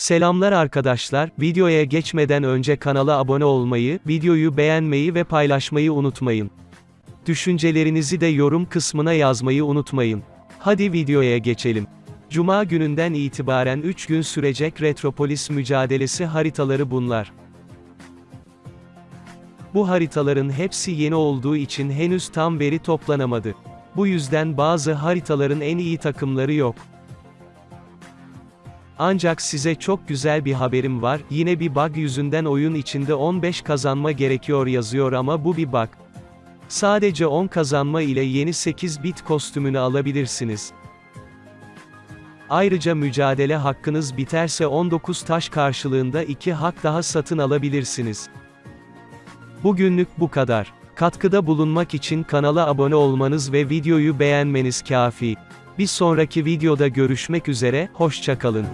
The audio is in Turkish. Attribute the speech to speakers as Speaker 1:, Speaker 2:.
Speaker 1: Selamlar arkadaşlar, videoya geçmeden önce kanala abone olmayı, videoyu beğenmeyi ve paylaşmayı unutmayın. Düşüncelerinizi de yorum kısmına yazmayı unutmayın. Hadi videoya geçelim. Cuma gününden itibaren 3 gün sürecek Retropolis mücadelesi haritaları bunlar. Bu haritaların hepsi yeni olduğu için henüz tam veri toplanamadı. Bu yüzden bazı haritaların en iyi takımları yok. Ancak size çok güzel bir haberim var, yine bir bug yüzünden oyun içinde 15 kazanma gerekiyor yazıyor ama bu bir bug. Sadece 10 kazanma ile yeni 8 bit kostümünü alabilirsiniz. Ayrıca mücadele hakkınız biterse 19 taş karşılığında 2 hak daha satın alabilirsiniz. Bugünlük bu kadar. Katkıda bulunmak için kanala abone olmanız ve videoyu beğenmeniz kafi. Bir sonraki videoda görüşmek üzere, hoşçakalın.